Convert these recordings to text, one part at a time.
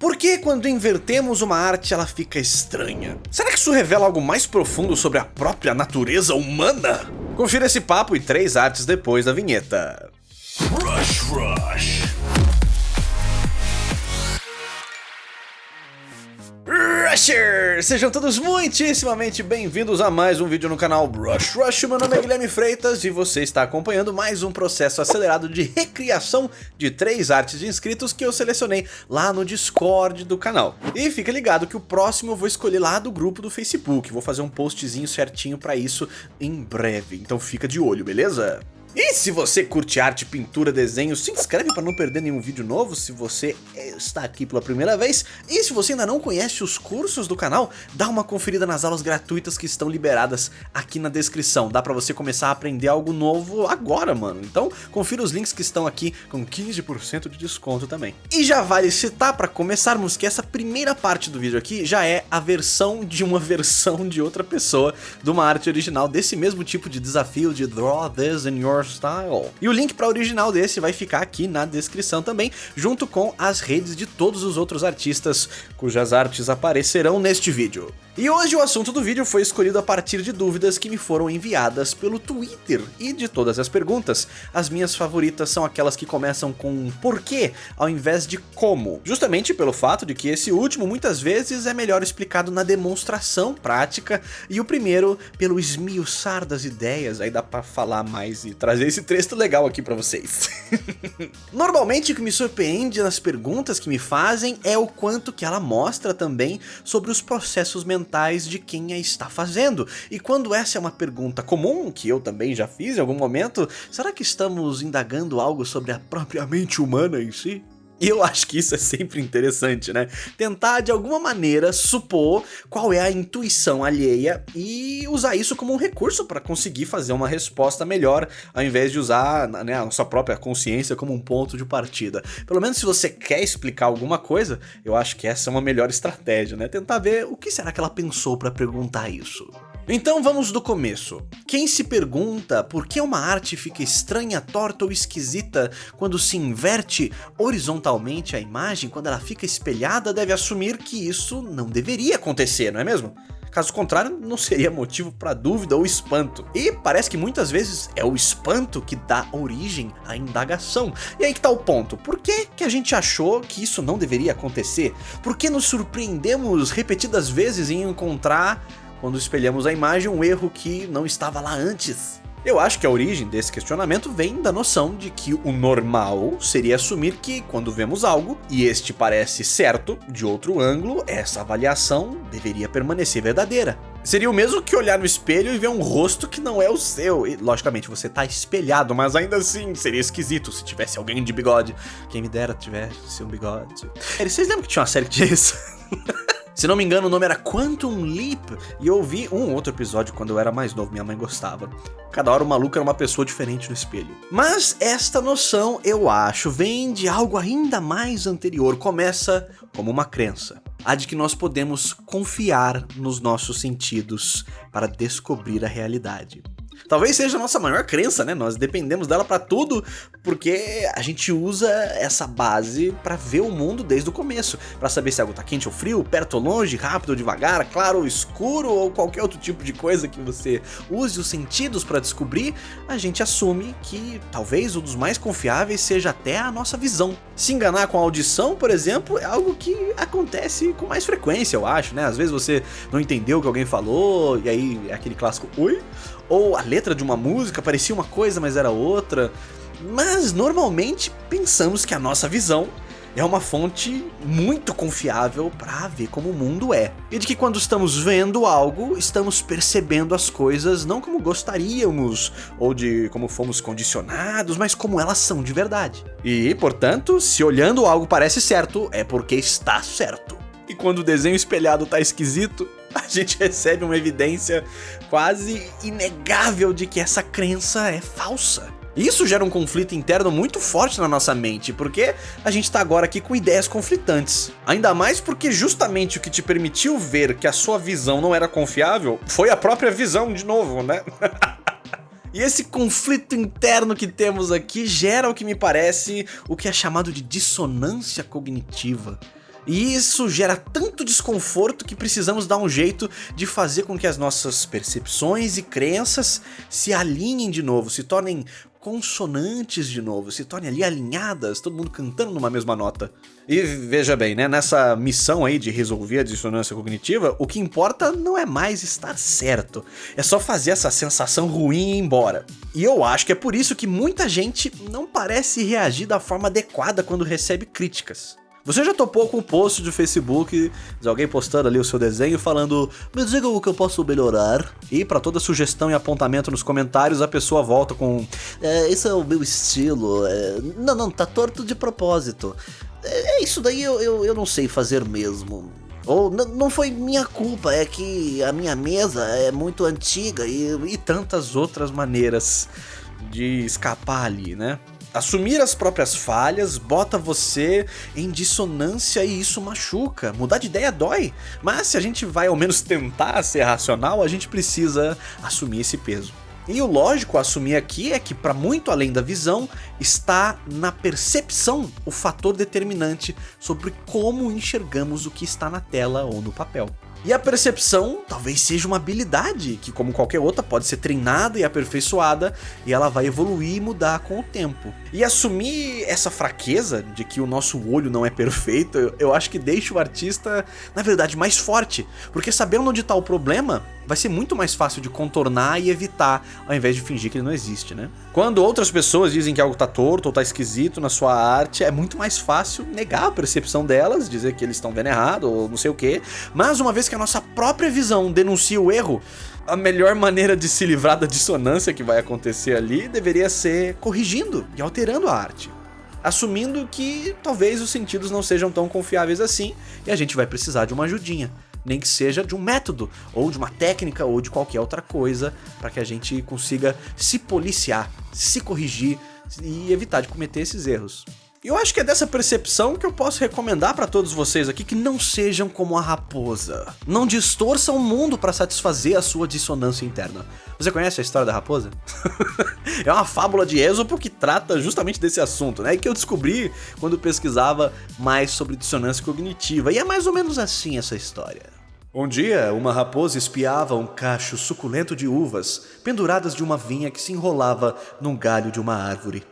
Por que quando invertemos uma arte ela fica estranha? Será que isso revela algo mais profundo sobre a própria natureza humana? Confira esse papo e três artes depois da vinheta. Rush Rush Sejam todos muitíssimamente bem-vindos a mais um vídeo no canal Brush Rush. Meu nome é Guilherme Freitas e você está acompanhando mais um processo acelerado de recriação de três artes de inscritos que eu selecionei lá no Discord do canal. E fica ligado que o próximo eu vou escolher lá do grupo do Facebook. Vou fazer um postzinho certinho para isso em breve, então fica de olho, beleza? E se você curte arte, pintura, desenho, se inscreve para não perder nenhum vídeo novo se você está aqui pela primeira vez. E se você ainda não conhece os cursos do canal, dá uma conferida nas aulas gratuitas que estão liberadas aqui na descrição. Dá para você começar a aprender algo novo agora, mano. Então confira os links que estão aqui com 15% de desconto também. E já vale citar para começarmos que essa primeira parte do vídeo aqui já é a versão de uma versão de outra pessoa de uma arte original desse mesmo tipo de desafio de Draw This in Your Style. E o link para o original desse vai ficar aqui na descrição também, junto com as redes de todos os outros artistas cujas artes aparecerão neste vídeo. E hoje o assunto do vídeo foi escolhido a partir de dúvidas que me foram enviadas pelo Twitter. E de todas as perguntas, as minhas favoritas são aquelas que começam com porquê ao invés de como. Justamente pelo fato de que esse último muitas vezes é melhor explicado na demonstração prática e o primeiro pelo esmiuçar das ideias, aí dá pra falar mais e trazer esse texto legal aqui pra vocês. Normalmente o que me surpreende nas perguntas que me fazem é o quanto que ela mostra também sobre os processos mentais de quem a está fazendo. E quando essa é uma pergunta comum, que eu também já fiz em algum momento, será que estamos indagando algo sobre a própria mente humana em si? E eu acho que isso é sempre interessante, né? Tentar de alguma maneira supor qual é a intuição alheia e usar isso como um recurso para conseguir fazer uma resposta melhor, ao invés de usar né, a sua própria consciência como um ponto de partida. Pelo menos se você quer explicar alguma coisa, eu acho que essa é uma melhor estratégia, né? Tentar ver o que será que ela pensou para perguntar isso. Então vamos do começo. Quem se pergunta por que uma arte fica estranha, torta ou esquisita quando se inverte horizontalmente a imagem, quando ela fica espelhada, deve assumir que isso não deveria acontecer, não é mesmo? Caso contrário, não seria motivo para dúvida ou espanto. E parece que muitas vezes é o espanto que dá origem à indagação. E aí que tá o ponto. Por que, que a gente achou que isso não deveria acontecer? Por que nos surpreendemos repetidas vezes em encontrar quando espelhamos a imagem um erro que não estava lá antes. Eu acho que a origem desse questionamento vem da noção de que o normal seria assumir que, quando vemos algo, e este parece certo, de outro ângulo, essa avaliação deveria permanecer verdadeira. Seria o mesmo que olhar no espelho e ver um rosto que não é o seu. E, logicamente, você tá espelhado, mas ainda assim seria esquisito se tivesse alguém de bigode. Quem me dera tivesse um bigode. Vocês lembram que tinha uma série que isso? Se não me engano, o nome era Quantum Leap, e eu ouvi um outro episódio quando eu era mais novo, minha mãe gostava. Cada hora o maluco era uma pessoa diferente no espelho. Mas esta noção, eu acho, vem de algo ainda mais anterior, começa como uma crença. A de que nós podemos confiar nos nossos sentidos para descobrir a realidade. Talvez seja a nossa maior crença, né? Nós dependemos dela para tudo, porque a gente usa essa base para ver o mundo desde o começo, para saber se algo tá quente ou frio, perto ou longe, rápido ou devagar, claro ou escuro ou qualquer outro tipo de coisa que você use os sentidos para descobrir, a gente assume que talvez um dos mais confiáveis seja até a nossa visão. Se enganar com a audição, por exemplo, é algo que acontece com mais frequência, eu acho, né? Às vezes você não entendeu o que alguém falou e aí é aquele clássico oi, ou a letra de uma música parecia uma coisa, mas era outra. Mas normalmente pensamos que a nossa visão é uma fonte muito confiável para ver como o mundo é. E de que quando estamos vendo algo, estamos percebendo as coisas não como gostaríamos, ou de como fomos condicionados, mas como elas são de verdade. E, portanto, se olhando algo parece certo, é porque está certo. E quando o desenho espelhado tá esquisito, a gente recebe uma evidência quase inegável de que essa crença é falsa. Isso gera um conflito interno muito forte na nossa mente, porque a gente tá agora aqui com ideias conflitantes. Ainda mais porque justamente o que te permitiu ver que a sua visão não era confiável foi a própria visão de novo, né? E esse conflito interno que temos aqui gera o que me parece o que é chamado de dissonância cognitiva. E isso gera tanto desconforto que precisamos dar um jeito de fazer com que as nossas percepções e crenças se alinhem de novo, se tornem consonantes de novo, se tornem ali alinhadas, todo mundo cantando numa mesma nota. E veja bem, né, nessa missão aí de resolver a dissonância cognitiva, o que importa não é mais estar certo, é só fazer essa sensação ruim ir embora. E eu acho que é por isso que muita gente não parece reagir da forma adequada quando recebe críticas. Você já topou com um post do Facebook de alguém postando ali o seu desenho falando me diga o que eu posso melhorar? E para toda sugestão e apontamento nos comentários a pessoa volta com é, esse é o meu estilo, é, não, não, tá torto de propósito. É, é isso daí eu, eu, eu não sei fazer mesmo. Ou não foi minha culpa, é que a minha mesa é muito antiga e, e tantas outras maneiras de escapar ali, né? Assumir as próprias falhas bota você em dissonância e isso machuca. Mudar de ideia dói, mas se a gente vai ao menos tentar ser racional, a gente precisa assumir esse peso. E o lógico a assumir aqui é que, para muito além da visão, está na percepção o fator determinante sobre como enxergamos o que está na tela ou no papel. E a percepção talvez seja uma habilidade que, como qualquer outra, pode ser treinada e aperfeiçoada e ela vai evoluir e mudar com o tempo. E assumir essa fraqueza de que o nosso olho não é perfeito, eu, acho que deixa o artista, na verdade, mais forte. Porque sabendo onde está o problema, vai ser muito mais fácil de contornar e evitar, ao invés de fingir que ele não existe, né? Quando outras pessoas dizem que algo tá torto ou tá esquisito na sua arte, é muito mais fácil negar a percepção delas, dizer que eles estão vendo errado ou não sei o que. Mas uma vez que a nossa própria visão denuncia o erro, a melhor maneira de se livrar da dissonância que vai acontecer ali deveria ser corrigindo e alterando a arte assumindo que talvez os sentidos não sejam tão confiáveis assim e a gente vai precisar de uma ajudinha nem que seja de um método, ou de uma técnica, ou de qualquer outra coisa, para que a gente consiga se policiar, se corrigir e evitar de cometer esses erros. Eu acho que é dessa percepção que eu posso recomendar para todos vocês aqui que não sejam como a raposa. Não distorçam o mundo para satisfazer a sua dissonância interna. Você conhece a história da raposa? é uma fábula de Êxopo que trata justamente desse assunto, né? E que eu descobri quando pesquisava mais sobre dissonância cognitiva. E é mais ou menos assim essa história. Um dia, uma raposa espiava um cacho suculento de uvas penduradas de uma vinha que se enrolava num galho de uma árvore.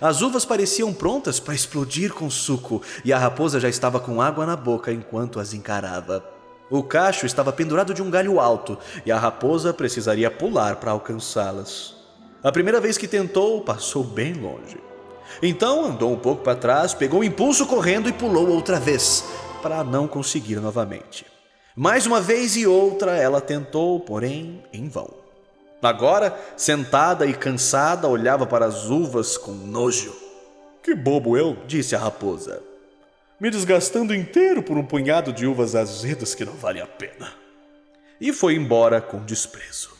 As uvas pareciam prontas para explodir com suco e a raposa já estava com água na boca enquanto as encarava. O cacho estava pendurado de um galho alto e a raposa precisaria pular para alcançá-las. A primeira vez que tentou, passou bem longe. Então andou um pouco para trás, pegou um impulso correndo e pulou outra vez, para não conseguir novamente. Mais uma vez e outra ela tentou, porém em vão. Agora, sentada e cansada, olhava para as uvas com nojo. Que bobo eu, disse a raposa. Me desgastando inteiro por um punhado de uvas azedas que não vale a pena. E foi embora com desprezo.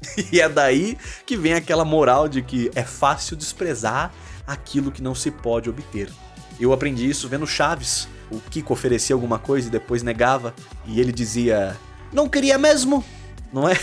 E é daí que vem aquela moral de que é fácil desprezar aquilo que não se pode obter. Eu aprendi isso vendo Chaves. O Kiko oferecia alguma coisa e depois negava, e ele dizia: Não queria mesmo, não é?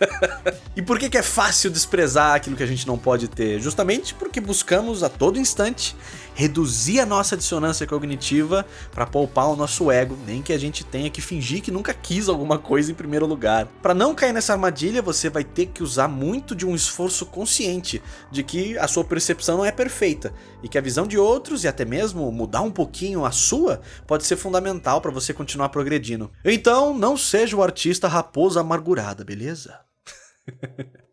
e por que, que é fácil desprezar aquilo que a gente não pode ter? Justamente porque buscamos a todo instante reduzir a nossa dissonância cognitiva para poupar o nosso ego, nem que a gente tenha que fingir que nunca quis alguma coisa em primeiro lugar. Para não cair nessa armadilha, você vai ter que usar muito de um esforço consciente de que a sua percepção não é perfeita e que a visão de outros e até mesmo mudar um pouquinho a sua pode ser fundamental para você continuar progredindo. Então, não seja o artista raposa amargurada, beleza?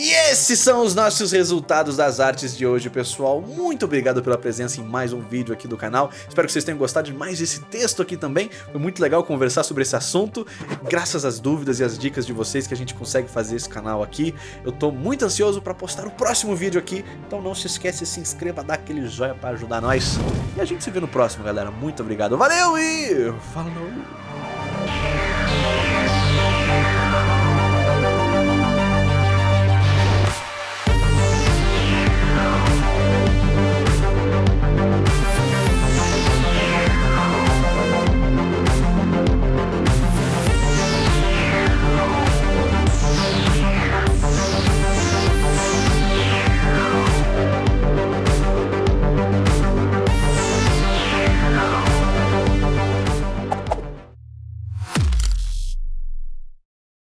E esses são os nossos resultados das artes de hoje, pessoal. Muito obrigado pela presença em mais um vídeo aqui do canal. Espero que vocês tenham gostado de mais esse texto aqui também. Foi muito legal conversar sobre esse assunto. Graças às dúvidas e às dicas de vocês que a gente consegue fazer esse canal aqui. Eu tô muito ansioso para postar o próximo vídeo aqui. Então não se esquece, se inscreva, dá aquele joinha para ajudar nós. E a gente se vê no próximo, galera. Muito obrigado. Valeu e falou!